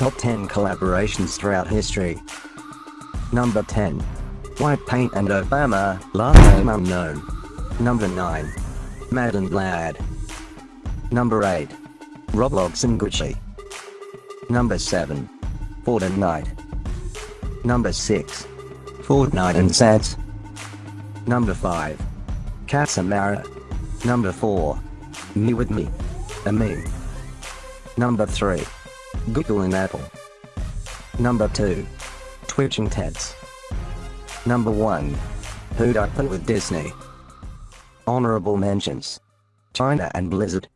Top 10 collaborations throughout history. Number 10. White Paint and Obama, last name unknown. Number 9. Mad and Lad. Number 8. Roblox and Gucci. Number 7. Fortnite. Number 6. Fortnite and Sets. Number 5. Casamara. Number 4. Me with me. A meme. Number 3. Google and Apple. Number 2. Twitch and Teds. Number 1. Who'd Up with Disney. Honorable mentions. China and Blizzard.